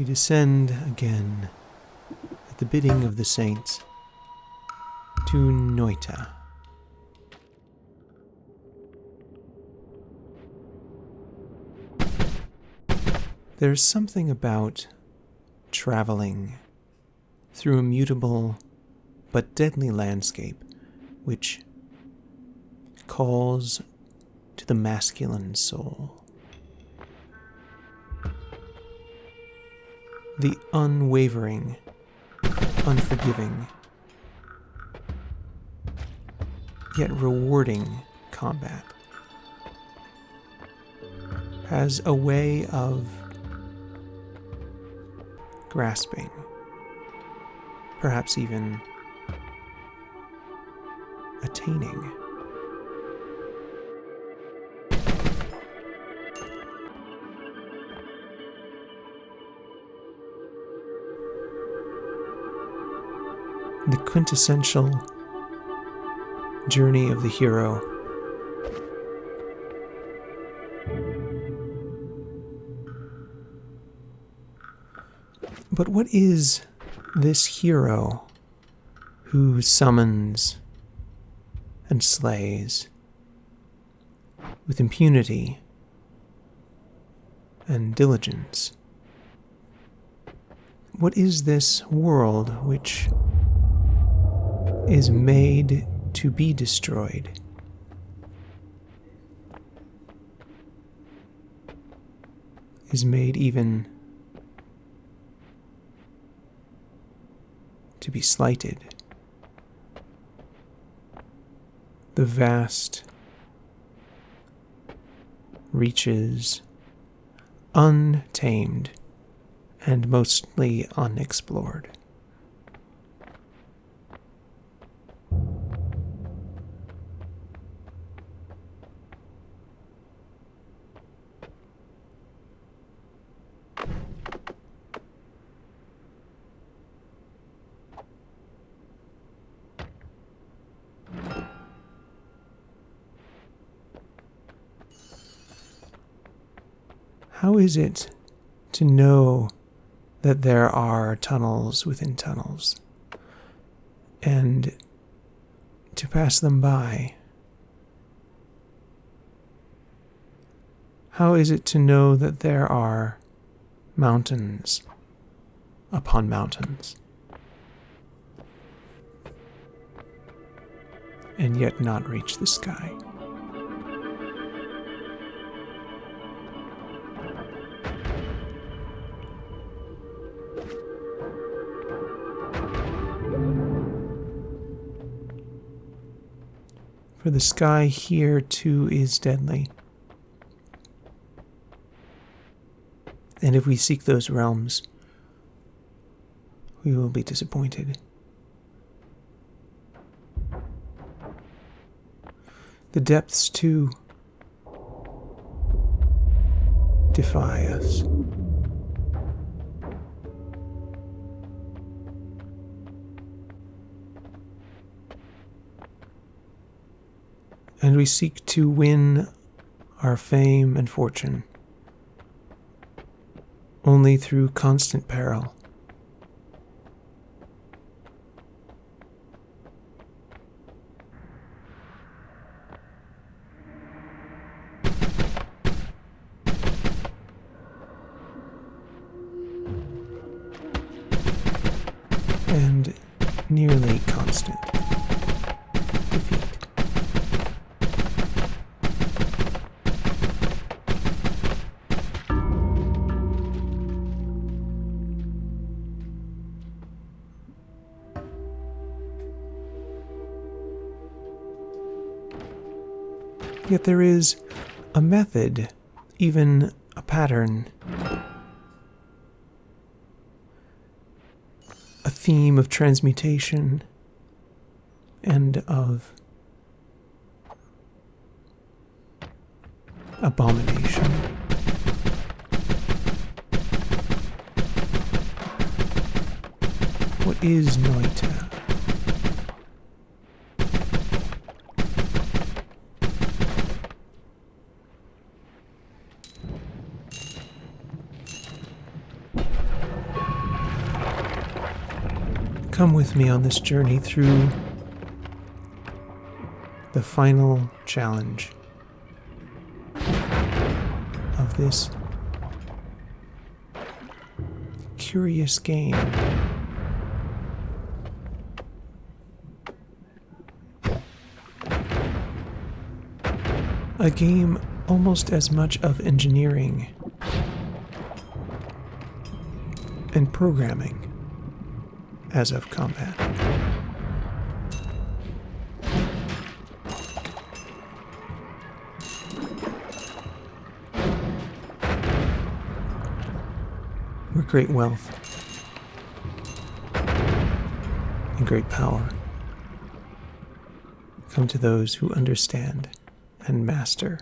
we descend again at the bidding of the saints to Noita. There's something about traveling through a mutable but deadly landscape which calls to the masculine soul. The unwavering, unforgiving, yet rewarding combat has a way of grasping, perhaps even attaining. The quintessential journey of the hero. But what is this hero who summons and slays with impunity and diligence? What is this world which is made to be destroyed? Is made even to be slighted. The vast reaches untamed and mostly unexplored. How is it to know that there are tunnels within tunnels and to pass them by? How is it to know that there are mountains upon mountains and yet not reach the sky? For the sky here too is deadly. And if we seek those realms, we will be disappointed. The depths too defy us. We seek to win our fame and fortune only through constant peril. Yet there is a method, even a pattern, a theme of transmutation and of abomination. What is Noita? Come with me on this journey through the final challenge of this curious game. A game almost as much of engineering and programming as of combat. Where great wealth and great power come to those who understand and master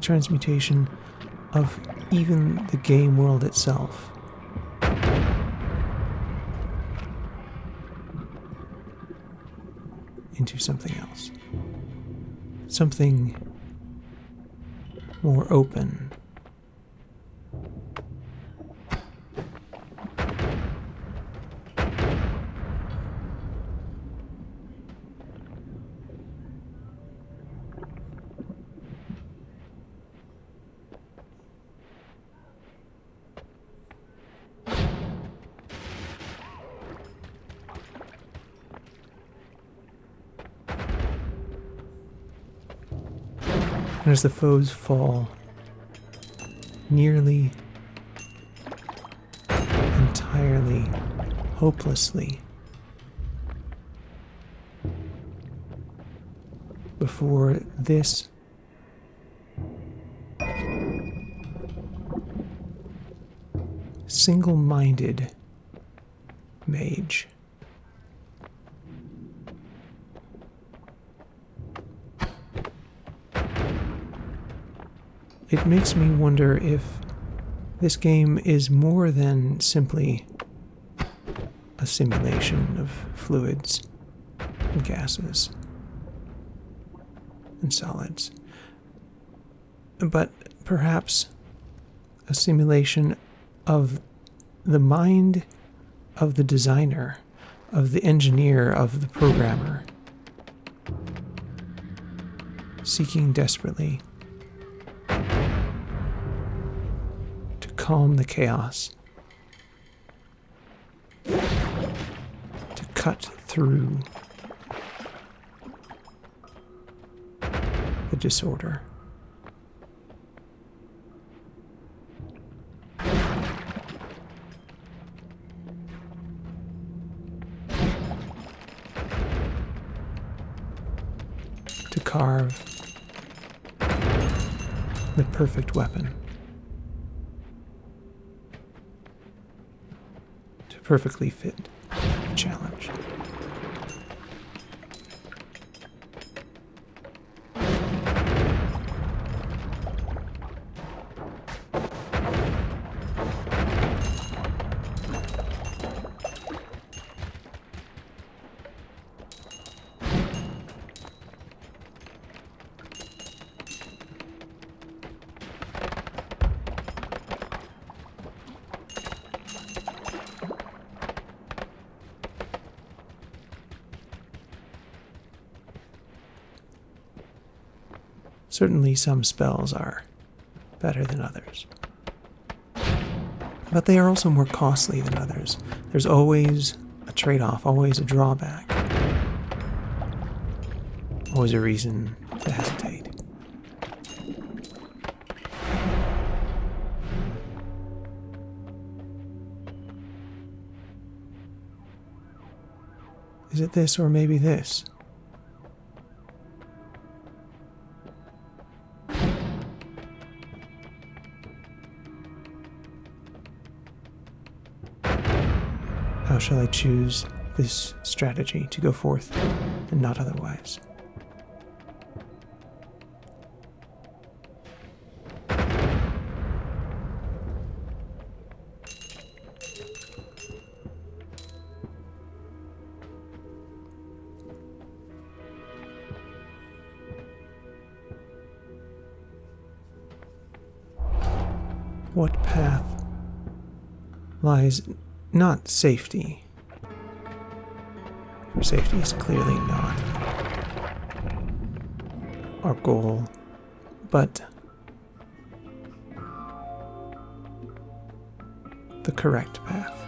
transmutation of even the game world itself. Into something else. Something more open. As the foes fall, nearly entirely hopelessly before this single minded mage. It makes me wonder if this game is more than simply a simulation of fluids and gases and solids, but perhaps a simulation of the mind of the designer, of the engineer, of the programmer, seeking desperately calm the chaos, to cut through the disorder. To carve the perfect weapon. To perfectly fit challenge. Certainly, some spells are better than others. But they are also more costly than others. There's always a trade off, always a drawback, always a reason to hesitate. Is it this or maybe this? shall I choose this strategy to go forth and not otherwise? What path lies not safety. For safety is clearly not our goal, but the correct path.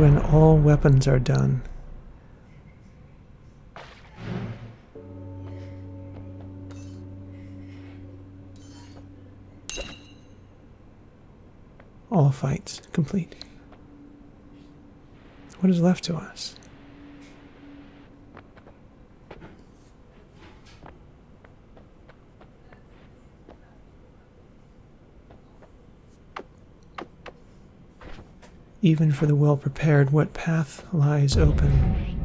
When all weapons are done, all fights complete. What is left to us? Even for the well prepared, what path lies open?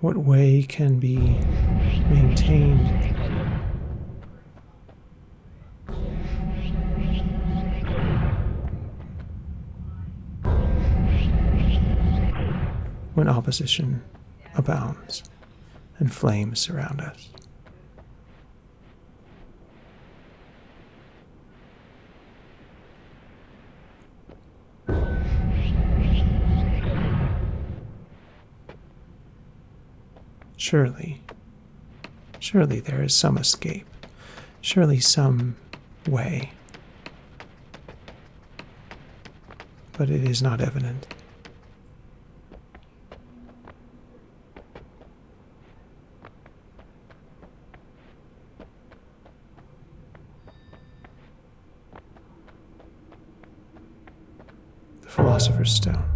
What way can be maintained? When opposition abounds and flames surround us. Surely, surely there is some escape. Surely some way. But it is not evident. The Philosopher's Stone.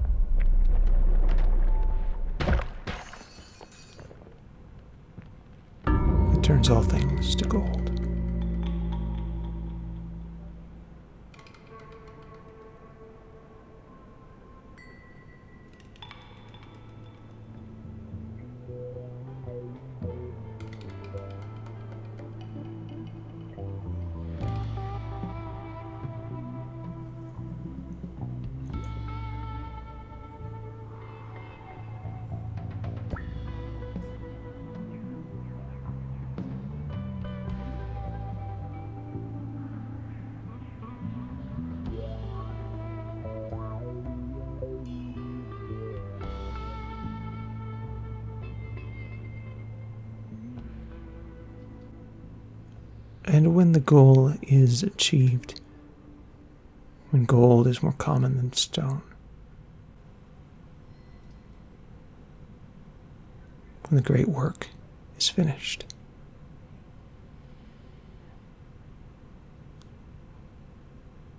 All things to gold. And when the goal is achieved, when gold is more common than stone, when the great work is finished,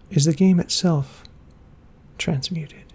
is the game itself transmuted?